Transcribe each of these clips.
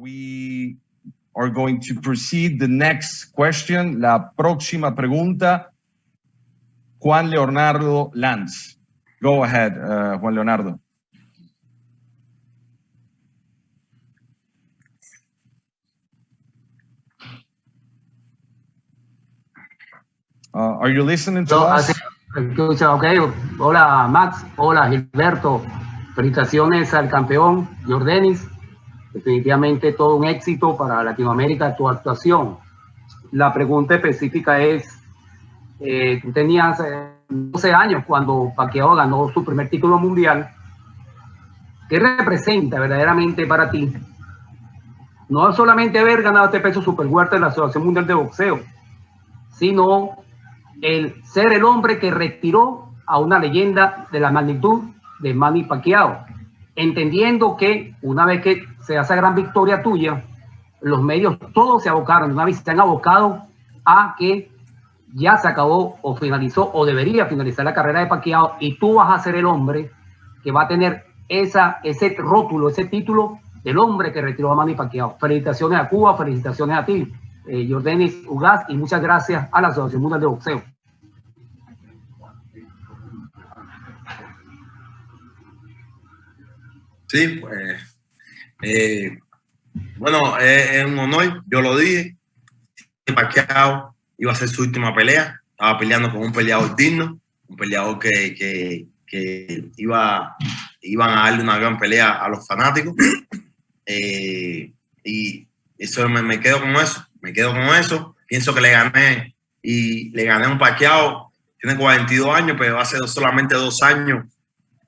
we are going to proceed the next question. La próxima pregunta, Juan Leonardo Lanz. Go ahead, uh, Juan Leonardo. Uh, are you listening to No, us? así- escucha, ok. Hola Max, hola Gilberto. Felicitaciones al campeón Jordanis. Definitivamente todo un éxito para Latinoamérica tu actuación. La pregunta específica es, eh, tú tenías eh, 12 años cuando Pacquiao ganó su primer título mundial. ¿Qué representa verdaderamente para ti? No solamente haber ganado este peso super de la Asociación Mundial de Boxeo, sino el ser el hombre que retiró a una leyenda de la magnitud de Manny Pacquiao, entendiendo que una vez que se hace gran victoria tuya, los medios todos se abocaron, una vez se han abocado a que ya se acabó o finalizó o debería finalizar la carrera de Pacquiao y tú vas a ser el hombre que va a tener esa, ese rótulo, ese título del hombre que retiró a Manny Pacquiao. Felicitaciones a Cuba, felicitaciones a ti, eh, Jordanis Ugaz, y muchas gracias a la Asociación Mundial de Boxeo. Sí, pues, eh, bueno, es, un honor, yo lo dije. Pacquiao iba a ser su última pelea, estaba peleando con un peleador digno, un peleador que, que, iba, iban a darle una gran pelea a los fanáticos. Eh, y eso me, me quedo con eso, me quedo con eso. Pienso que le gané y le gané un Pacquiao, tiene 42 años, pero hace solamente dos años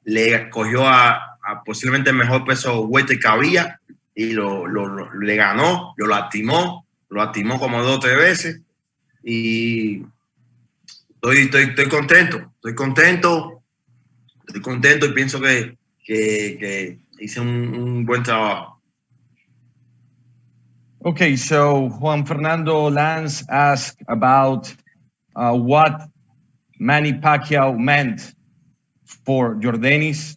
le cogió a, posiblemente el mejor peso welter que había y lo, lo- lo- le ganó, lo lastimó, lo lastimó como dos tres veces y estoy, estoy, estoy contento, estoy contento, estoy contento y pienso que, que, hice un, un buen trabajo. Okay, so Juan Fernando Lanz asked about uh, what Manny Pacquiao meant for Jordanis,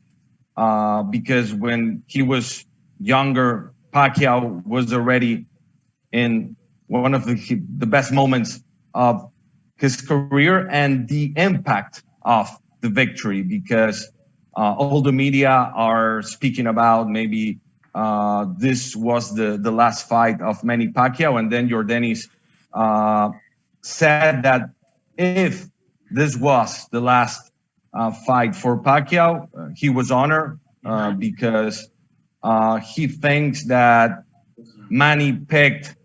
uh, because when he was younger, Pacquiao was already in one of the, the best moments of his career and the impact of the victory, because uh, all the media are speaking about maybe uh, this was the, the last fight of Manny Pacquiao, and then Jordanis uh, said that if this was the last fight for Pacquiao, uh, he was honored uh, because uh, he thinks that Manny picked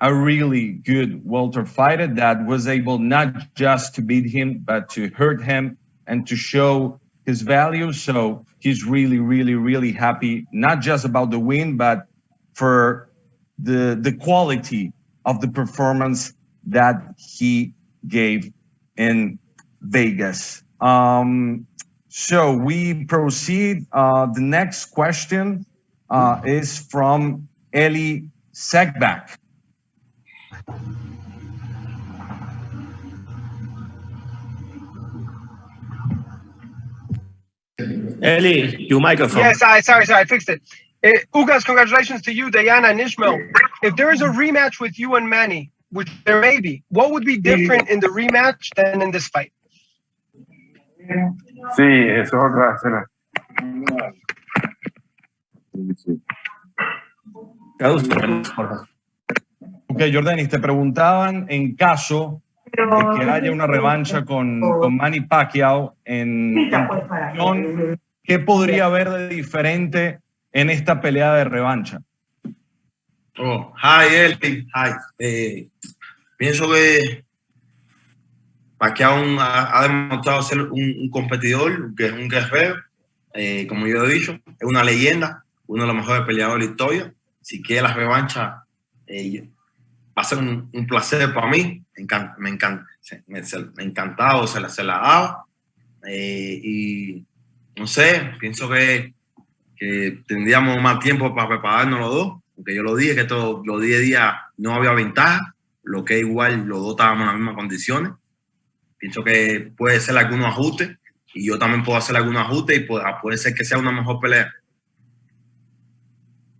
a really good welter fighter that was able not just to beat him, but to hurt him and to show his value. So he's really, really, really happy, not just about the win, but for the, the quality of the performance that he gave in Vegas. Um, so we proceed. Uh, the next question uh, is from Eli Segback. Eli, your microphone. Yes, I sorry, sorry, I fixed it. Uh, Ugas, congratulations to you, Diana and Ishmael. If there is a rematch with you and Manny, which there may be, what would be different in the rematch than in this fight? Sí, eso es otra escena. Favor. Ok, Jordanis, te preguntaban en caso de que haya una revancha con, con Manny Pacquiao en, en posición, ¿qué podría haber de diferente en esta pelea de revancha? Oh, hi, Eli. Hi. Eh, pienso que Pacquiao ha, ha demostrado ser un, competidor, que es un guerrero. Eh, como yo he dicho, es una leyenda, uno de los mejores peleadores de la historia. Si quiere la revancha, eh, va a ser un, placer para mí. Me encanta, me encanta, me, me encantado, se la, se la daba. Eh, y no sé, pienso que, que tendríamos más tiempo para prepararnos los dos, porque yo lo dije que todos los 10 días no había ventaja, lo que igual los dos estábamos en las mismas condiciones. Pienso que puede ser algunos ajustes y yo también puedo hacer algunos ajustes y puede, puede ser que sea una mejor pelea.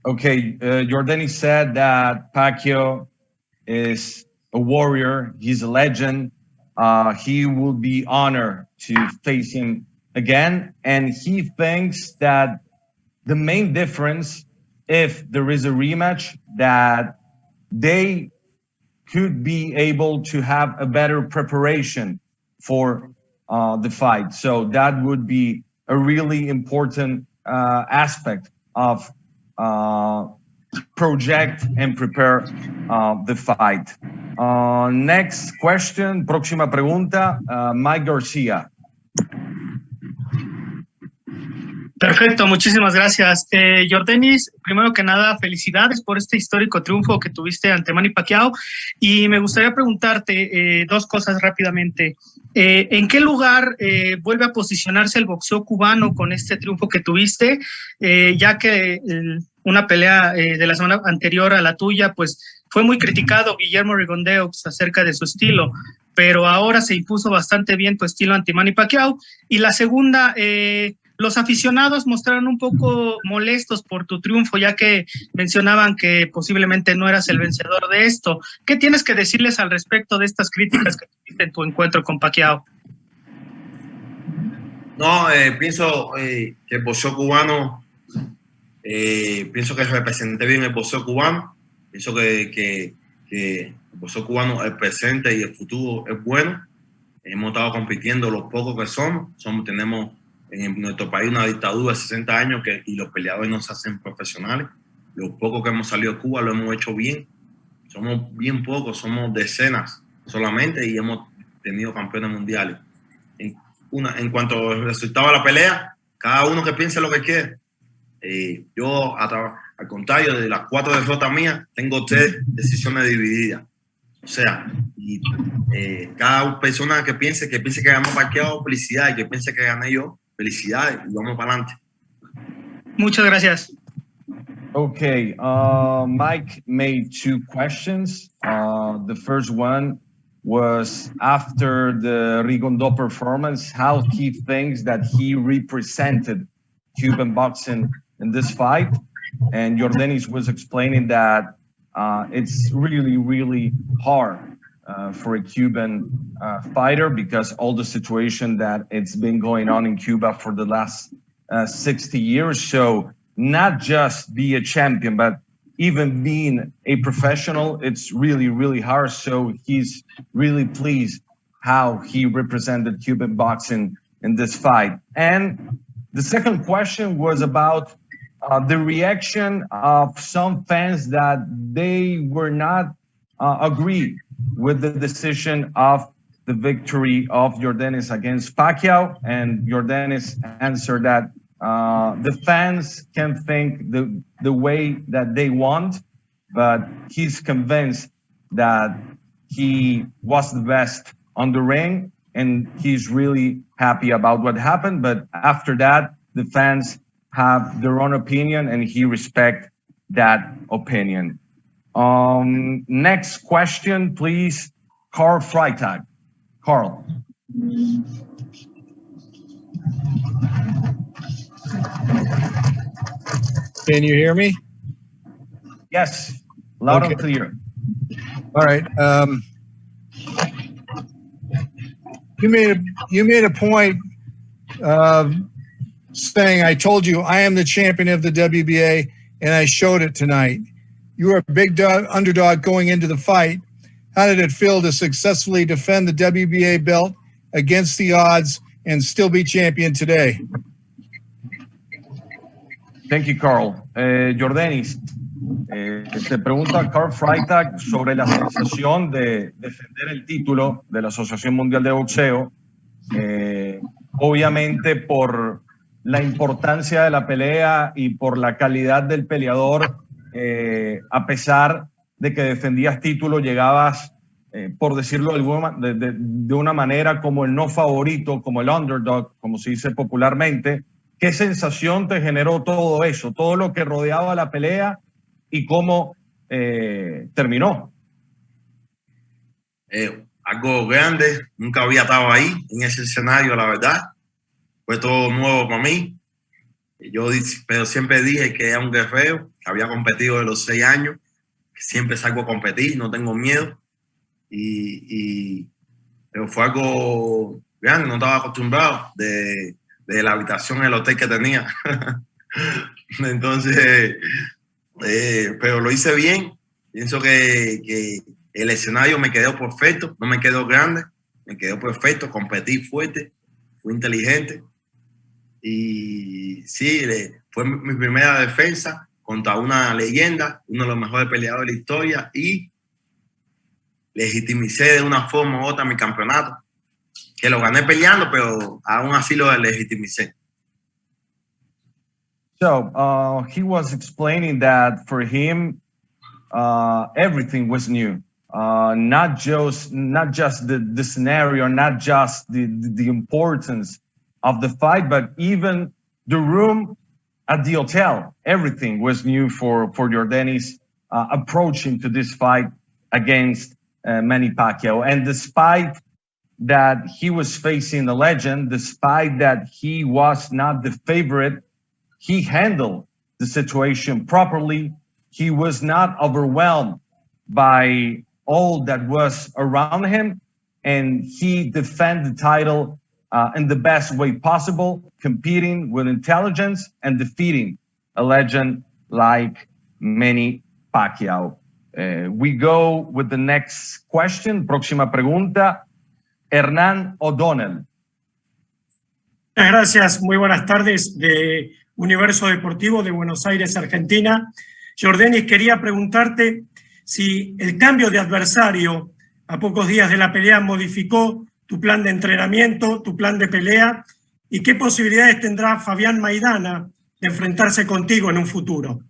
Okay, uh, Jordani said that Pacquiao is a warrior. He's a legend. Uh, he will be honored to face him again, and he thinks that the main difference, if there is a rematch, that they could be able to have a better preparation for uh, the fight. So that would be a really important uh, aspect of uh, project and prepare uh, the fight. Uh, next question, próxima pregunta, uh, Mike Garcia. Perfecto, muchísimas gracias. Eh, Jordanis, primero que nada, felicidades por este histórico triunfo que tuviste ante Manny Pacquiao. Y me gustaría preguntarte eh, dos cosas rápidamente. Eh, ¿En qué lugar eh, vuelve a posicionarse el boxeo cubano con este triunfo que tuviste? Eh, ya que una pelea eh, de la semana anterior a la tuya, pues fue muy criticado Guillermo Rigondeux acerca de su estilo, pero ahora se impuso bastante bien tu estilo ante Manny Pacquiao. Y la segunda, eh, los aficionados mostraron un poco molestos por tu triunfo, ya que mencionaban que posiblemente no eras el vencedor de esto. ¿Qué tienes que decirles al respecto de estas críticas que tuviste en tu encuentro con Pacquiao? No, eh, pienso eh, que el boxeo cubano, eh, pienso que representé bien el boxeo cubano. Pienso que, que, que el boxeo cubano, el presente y el futuro es bueno. Hemos estado compitiendo los pocos que somos. somos tenemos en nuestro país una dictadura de 60 años que, y los peleadores no se hacen profesionales. Los pocos que hemos salido de Cuba lo hemos hecho bien. Somos bien pocos, somos decenas solamente y hemos tenido campeones mundiales. En, una, en cuanto de la pelea, cada uno que piense lo que quiere. Eh, yo, al contrario, de las cuatro derrotas mías, tengo tres decisiones divididas. O sea, y, eh, cada persona que piense que piense que ganó parqueado, felicidades, que piense que gané yo, felicidades, y vamos para adelante. Muchas gracias. Okay, uh, Mike made two questions. Uh, the first one was after the Rigondo performance, how he thinks that he represented Cuban boxing in this fight. And Jordanis was explaining that uh, it's really, really hard uh, for a Cuban uh, fighter because all the situation that it's been going on in Cuba for the last uh, 60 years. So not just be a champion, but even being a professional, it's really, really hard. So he's really pleased how he represented Cuban boxing in this fight. And the second question was about uh, the reaction of some fans that they were not uh, agree with the decision of the victory of Jordanis against Pacquiao. And Jordanis answered that uh, the fans can think the, the way that they want, but he's convinced that he was the best on the ring and he's really happy about what happened. But after that, the fans have their own opinion and he respect that opinion. Um, next question, please. Carl Freitag. Carl. Can you hear me? Yes, loud and clear. All right. Um, you made a you made a point of saying, "I told you I am the champion of the WBA, and I showed it tonight." You were a big dog, underdog going into the fight. How did it feel to successfully defend the WBA belt against the odds and still be champion today? Thank you, Carl. Eh, Jordanis, eh, pregunta Carl Freitag sobre la sensación de defender el título de la Asociación Mundial de Boxeo. Eh, obviamente por la importancia de la pelea y por la calidad del peleador, eh, a pesar de que defendías título, llegabas, eh, por decirlo de, de- una manera, como el no favorito, como el underdog, como se dice popularmente. ¿Qué sensación te generó todo eso, todo lo que rodeaba la pelea y cómo eh, terminó? Algo grande, nunca había estado ahí en ese escenario, la verdad. Fue todo nuevo para mí. Yo pero siempre dije que era un guerrero, había competido de los seis años, siempre salgo a competir, no tengo miedo. Y, y pero fue algo grande, no estaba acostumbrado de, de la habitación en el hotel que tenía. Entonces, eh, pero lo hice bien. Pienso que, que, el escenario me quedó perfecto, no me quedó grande, me quedó perfecto, competí fuerte, fui inteligente. Y sí, fue mi primera defensa contra una leyenda, uno de los mejores peleadores de la historia y legitimicé de una forma u otra mi campeonato, que lo gané peleando, pero aún así lo legitimicé. So uh, he was explaining that for him, uh, everything was new. Uh, not just not just the, the scenario, not just the, the importance of the fight, but even the room at the hotel. Everything was new for for Jordanis uh, approaching to this fight against uh, Manny Pacquiao. And despite that he was facing the legend, despite that he was not the favorite he handled the situation properly. He was not overwhelmed by all that was around him, and he defended the title uh, in the best way possible, competing with intelligence and defeating a legend like Manny Pacquiao. Uh, we go with the next question. Próxima pregunta. Hernán O'Donnell. Gracias, muy buenas tardes. De Universo Deportivo de Buenos Aires, Argentina. Jordanis, quería preguntarte si el cambio de adversario a pocos días de la pelea modificó tu plan de entrenamiento, tu plan de pelea, y qué posibilidades tendrá Fabián Maidana de enfrentarse contigo en un futuro.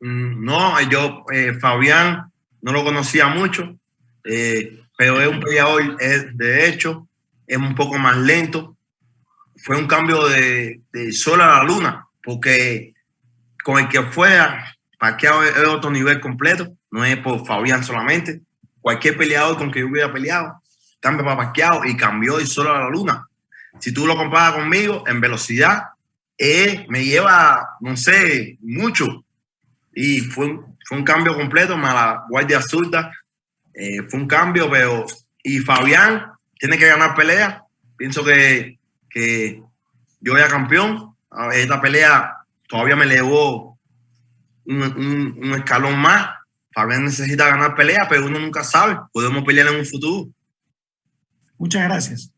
Mm, no, yo, eh, Fabián, no lo conocía mucho. Eh, pero es un peleador, de hecho, es un poco más lento. Fue un cambio de, de sol a la luna, porque con el que fuera, Pacquiao es otro nivel completo, no es por Fabián solamente. Cualquier peleador con que yo hubiera peleado, cambia para Pacquiao y cambió de sol a la luna. Si tú lo comparas conmigo en velocidad, me lleva, no sé, mucho. Y fue, fue un cambio completo, más la guardia zurda, eh, fue un cambio, pero y Fabián tiene que ganar pelea. Pienso que, que yo ya campeón. Esta pelea todavía me elevó un, un, un, escalón más. Fabián necesita ganar pelea, pero uno nunca sabe. Podemos pelear en un futuro. Muchas gracias.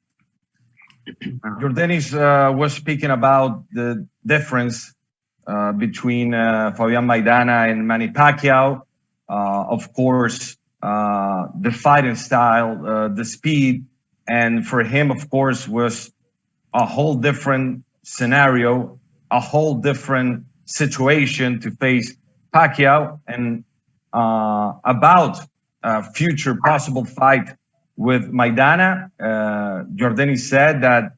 Jordanis uh, was speaking about the difference uh, between uh, Fabian Maidana and Manny Pacquiao. Uh, of course, uh, the fighting style, uh, the speed, and for him, of course, was a whole different scenario, a whole different situation to face Pacquiao and uh, about a future possible fight with Maidana. Uh, Jordani said that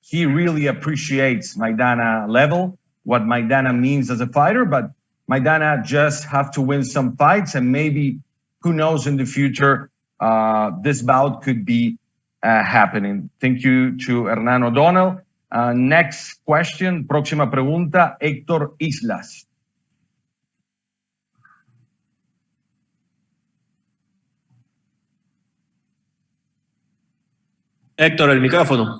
he really appreciates Maidana level, what Maidana means as a fighter, but Maidana just have to win some fights and maybe who knows in the future, uh, this bout could be uh, happening. Thank you to Hernán O'Donnell. Uh, next question, próxima pregunta, Héctor Islas. Héctor, el micrófono.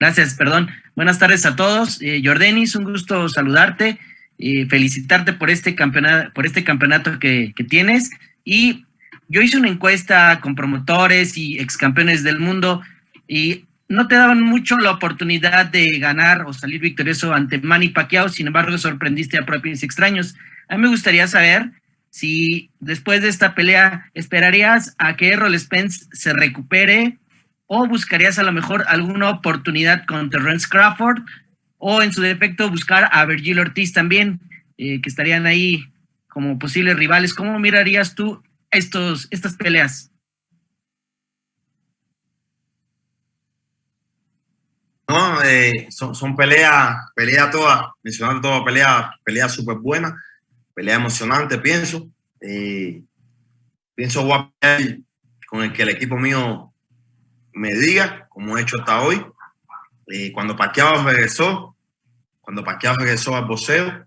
Gracias, perdón. Buenas tardes a todos. Eh, Jordanis, un gusto saludarte y felicitarte por este campeonato, por este campeonato que, que tienes. Y yo hice una encuesta con promotores y ex campeones del mundo y no te daban mucho la oportunidad de ganar o salir victorioso ante Manny Pacquiao, sin embargo sorprendiste a propios extraños. A mí me gustaría saber si después de esta pelea esperarías a que Errol Spence se recupere o buscarías a lo mejor alguna oportunidad con Terrence Crawford o en su defecto buscar a Virgil Ortiz también, eh, que estarían ahí como posibles rivales. ¿Cómo mirarías tú estos, estas peleas? No, eh, son, son peleas, peleas todas, mencionando todas, peleas, peleas súper buenas, peleas emocionantes, pienso. Eh, pienso con el que el equipo mío me diga, como he hecho hasta hoy. Eh, cuando Pacquiao regresó, cuando Pacquiao regresó al boxeo,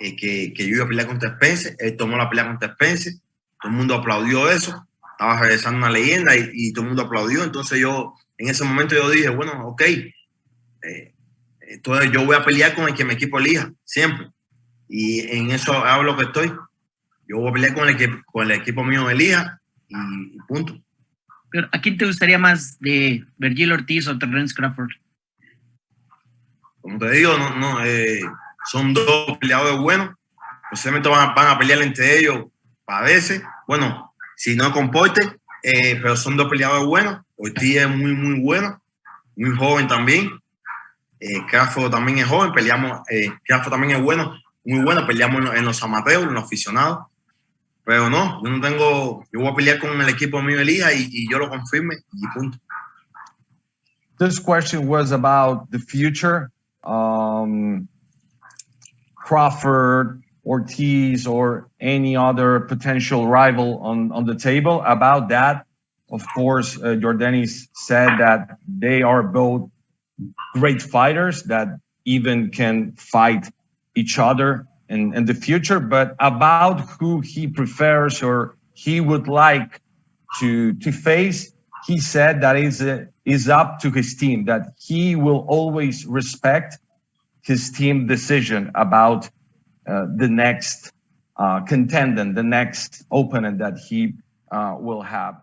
eh, que, que, yo iba a pelear contra Spencer, él tomó la pelea contra Spencer, todo el mundo aplaudió eso, estaba regresando una leyenda y, y todo el mundo aplaudió, entonces yo, en ese momento yo dije, bueno, ok, eh, entonces yo voy a pelear con el que mi equipo elija, siempre. Y en eso hablo que estoy. Yo voy a pelear con el, que, con el equipo mío elija y, y punto. Pero ¿a quién te gustaría más de Virgil Ortiz o Terrence Crawford? Como te digo, no, no, eh, son dos peleadores buenos. Posiblemente van, van, a pelear entre ellos a veces. Bueno, si no comporte, eh, pero son dos peleadores buenos. Ortiz es muy, muy bueno, muy joven también. Eh, Crawford también es joven, peleamos, eh, también es bueno, muy bueno, peleamos en, en los amateurs, en los aficionados. Pero no, yo no tengo, yo voy a pelear con el equipo mío Elija y, y yo lo confirme y punto. This question was about the future. Um, Crawford, Ortiz, or any other potential rival on, on the table. About that, of course, uh, Jordanis said that they are both great fighters that even can fight each other in, in the future, but about who he prefers or he would like to, to face, he said that is, is up to his team, that he will always respect his team decision about uh, the next uh, contendant, the next opponent that he uh, will have.